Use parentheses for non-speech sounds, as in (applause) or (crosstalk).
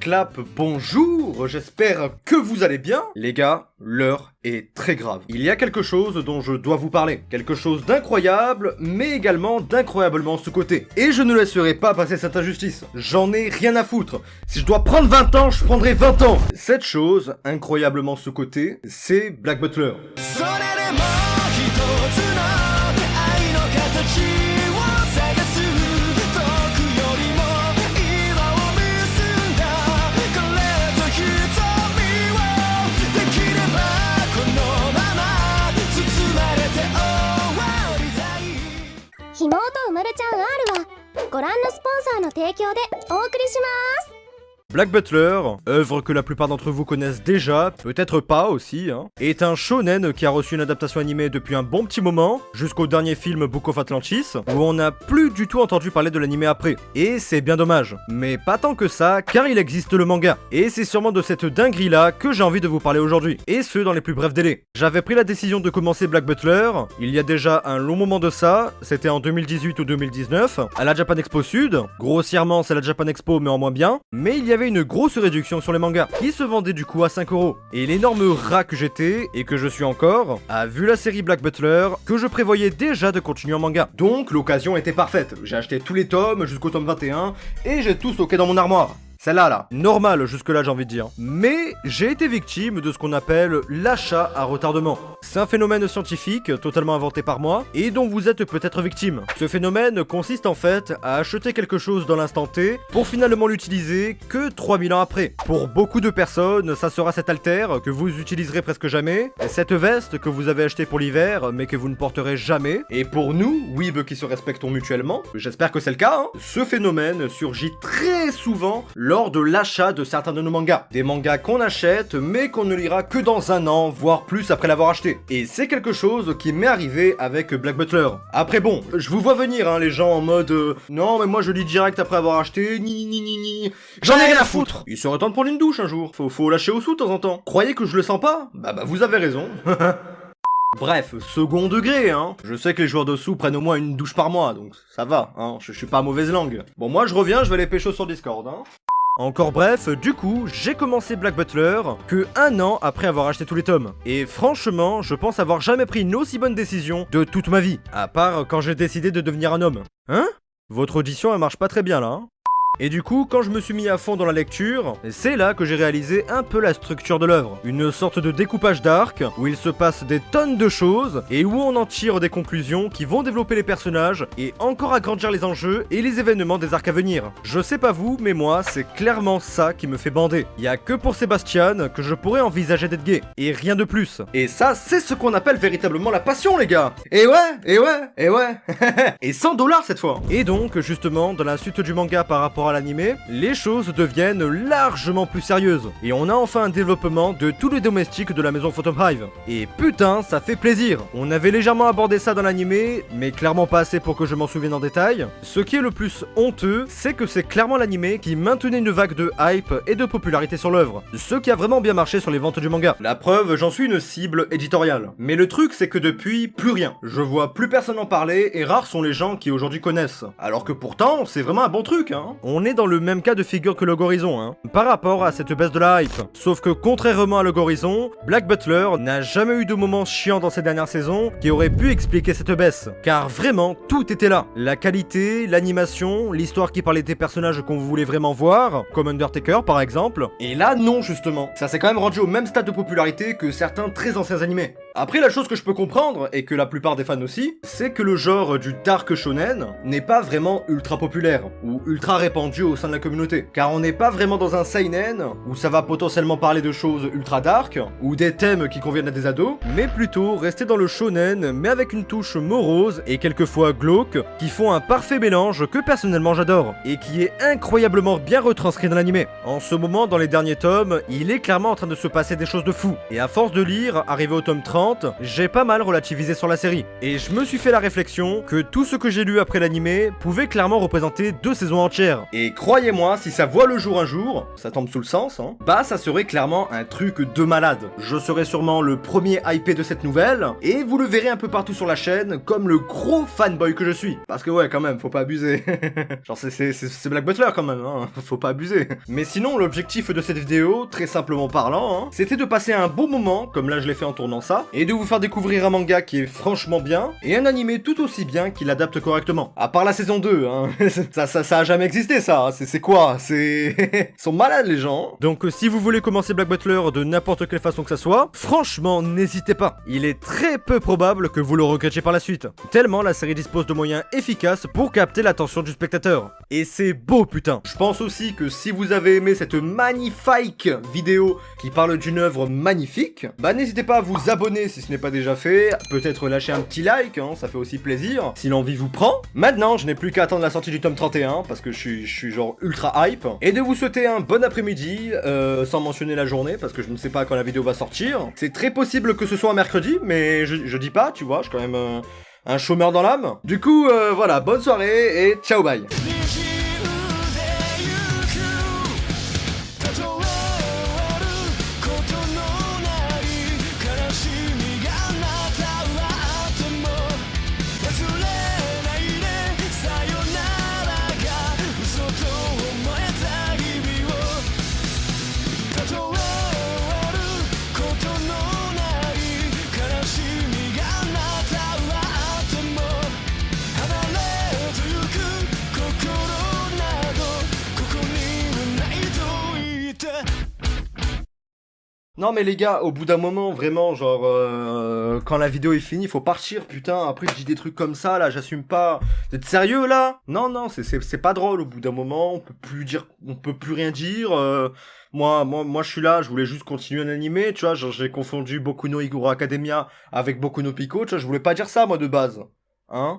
Clap, bonjour, j'espère que vous allez bien. Les gars, l'heure est très grave. Il y a quelque chose dont je dois vous parler. Quelque chose d'incroyable, mais également d'incroyablement sous-côté. Et je ne laisserai pas passer cette injustice. J'en ai rien à foutre. Si je dois prendre 20 ans, je prendrai 20 ans. Cette chose, incroyablement sous-côté, c'est Black Butler. そ提供でお送りします。Black Butler, œuvre que la plupart d'entre vous connaissent déjà, peut-être pas aussi, hein, est un shonen qui a reçu une adaptation animée depuis un bon petit moment, jusqu'au dernier film Book of Atlantis, où on n'a plus du tout entendu parler de l'animé après. Et c'est bien dommage. Mais pas tant que ça, car il existe le manga. Et c'est sûrement de cette dinguerie là que j'ai envie de vous parler aujourd'hui. Et ce, dans les plus brefs délais. J'avais pris la décision de commencer Black Butler, il y a déjà un long moment de ça, c'était en 2018 ou 2019, à la Japan Expo Sud. Grossièrement, c'est la Japan Expo, mais en moins bien. Mais il y avait une grosse réduction sur les mangas, qui se vendaient du coup à 5 euros. Et l'énorme rat que j'étais, et que je suis encore, a vu la série Black Butler, que je prévoyais déjà de continuer en manga. Donc l'occasion était parfaite. J'ai acheté tous les tomes jusqu'au tome 21, et j'ai tout stocké dans mon armoire. Celle-là, là. Normal, jusque-là, j'ai envie de dire. Mais j'ai été victime de ce qu'on appelle l'achat à retardement. C'est un phénomène scientifique, totalement inventé par moi, et dont vous êtes peut-être victime. Ce phénomène consiste en fait à acheter quelque chose dans l'instant T, pour finalement l'utiliser que 3000 ans après. Pour beaucoup de personnes, ça sera cet alter que vous utiliserez presque jamais, cette veste que vous avez achetée pour l'hiver, mais que vous ne porterez jamais. Et pour nous, weeb qui se respectons mutuellement, j'espère que c'est le cas, hein, ce phénomène surgit très souvent lors de l'achat de certains de nos mangas. Des mangas qu'on achète, mais qu'on ne lira que dans un an, voire plus après l'avoir acheté. Et c'est quelque chose qui m'est arrivé avec Black Butler. Après bon, je vous vois venir, hein, les gens en mode euh, non mais moi je lis direct après avoir acheté, ni ni ni ni. J'en ai rien à foutre. Il serait temps de prendre une douche un jour. Faut, faut lâcher au sous de temps en temps. Croyez que je le sens pas? Bah bah vous avez raison. (laughs) Bref, second degré, hein. Je sais que les joueurs de sous prennent au moins une douche par mois, donc ça va, hein. Je, je suis pas à mauvaise langue. Bon, moi je reviens, je vais les pécho sur Discord, hein. Encore bref, du coup, j'ai commencé Black Butler que un an après avoir acheté tous les tomes. Et franchement, je pense avoir jamais pris une aussi bonne décision de toute ma vie. À part quand j'ai décidé de devenir un homme. Hein? Votre audition, elle marche pas très bien là, hein? Et du coup, quand je me suis mis à fond dans la lecture, c'est là que j'ai réalisé un peu la structure de l'œuvre. Une sorte de découpage d'arc, où il se passe des tonnes de choses, et où on en tire des conclusions qui vont développer les personnages, et encore agrandir les enjeux et les événements des arcs à venir. Je sais pas vous, mais moi, c'est clairement ça qui me fait bander. Y a que pour Sébastien que je pourrais envisager d'être gay, et rien de plus. Et ça, c'est ce qu'on appelle véritablement la passion, les gars Et ouais, et ouais, et ouais (laughs) Et 100 dollars cette fois Et donc, justement, dans la suite du manga par rapport à l'animé, les choses deviennent largement plus sérieuses. Et on a enfin un développement de tous les domestiques de la maison Phantom Hive. Et putain, ça fait plaisir On avait légèrement abordé ça dans l'animé, mais clairement pas assez pour que je m'en souvienne en détail. Ce qui est le plus honteux, c'est que c'est clairement l'animé qui maintenait une vague de hype et de popularité sur l'œuvre. Ce qui a vraiment bien marché sur les ventes du manga. La preuve, j'en suis une cible éditoriale. Mais le truc, c'est que depuis, plus rien. Je vois plus personne en parler, et rares sont les gens qui aujourd'hui connaissent. Alors que pourtant, c'est vraiment un bon truc, hein est dans le même cas de figure que le Horizon, hein, par rapport à cette baisse de la hype. Sauf que contrairement à le Horizon, Black Butler n'a jamais eu de moment chiant dans ces dernières saisons qui aurait pu expliquer cette baisse. Car vraiment, tout était là. La qualité, l'animation, l'histoire qui parlait des personnages qu'on voulait vraiment voir, comme Undertaker par exemple. Et là, non justement. Ça s'est quand même rendu au même stade de popularité que certains très anciens animés. Après, la chose que je peux comprendre, et que la plupart des fans aussi, c'est que le genre du dark shonen n'est pas vraiment ultra populaire, ou ultra répandu au sein de la communauté. Car on n'est pas vraiment dans un seinen, où ça va potentiellement parler de choses ultra dark, ou des thèmes qui conviennent à des ados, mais plutôt rester dans le shonen, mais avec une touche morose et quelquefois glauque, qui font un parfait mélange que personnellement j'adore, et qui est incroyablement bien retranscrit dans l'animé. En ce moment, dans les derniers tomes, il est clairement en train de se passer des choses de fou, et à force de lire, arrivé au tome 30, j'ai pas mal relativisé sur la série. Et je me suis fait la réflexion que tout ce que j'ai lu après l'animé pouvait clairement représenter deux saisons entières. Et croyez-moi, si ça voit le jour un jour, ça tombe sous le sens, hein, bah ça serait clairement un truc de malade. Je serai sûrement le premier hypé de cette nouvelle, et vous le verrez un peu partout sur la chaîne, comme le gros fanboy que je suis. Parce que ouais, quand même, faut pas abuser. (laughs) Genre c'est- Black Butler quand même, hein, (laughs) faut pas abuser. Mais sinon, l'objectif de cette vidéo, très simplement parlant, hein, c'était de passer un bon moment, comme là je l'ai fait en tournant ça, et de vous faire découvrir un manga qui est franchement bien, et un animé tout aussi bien qui l'adapte correctement. À part la saison 2, hein. (laughs) ça, ça, ça a jamais existé ça, c'est c'est quoi? C'est... (laughs) Ils sont malades les gens. Donc euh, si vous voulez commencer Black Butler de n'importe quelle façon que ça soit, franchement, n'hésitez pas. Il est très peu probable que vous le regrettiez par la suite. Tellement la série dispose de moyens efficaces pour capter l'attention du spectateur. Et c'est beau putain. Je pense aussi que si vous avez aimé cette magnifique vidéo qui parle d'une œuvre magnifique, bah n'hésitez pas à vous abonner si ce n'est pas déjà fait, peut-être lâcher un petit like, hein, ça fait aussi plaisir, si l'envie vous prend. Maintenant, je n'ai plus qu'à attendre la sortie du tome 31, parce que je suis, genre ultra hype, et de vous souhaiter un bon après-midi, euh, sans mentionner la journée, parce que je ne sais pas quand la vidéo va sortir. C'est très possible que ce soit un mercredi, mais je, je dis pas, tu vois, je suis quand même euh, un chômeur dans l'âme. Du coup, euh, voilà, bonne soirée, et ciao bye「Non mais les gars, au bout d'un moment, vraiment, genre, euh, quand la vidéo est finie, faut partir, putain, après je dis des trucs comme ça, là, j'assume pas. Vous êtes sérieux, là? Non, non, c'est- pas drôle, au bout d'un moment, on peut plus dire, on peut plus rien dire, euh, moi, moi, moi, je suis là, je voulais juste continuer un animé, tu vois, genre, j'ai confondu Boku no Hero Academia avec Boku no Pico, tu vois, je voulais pas dire ça, moi, de base. Hein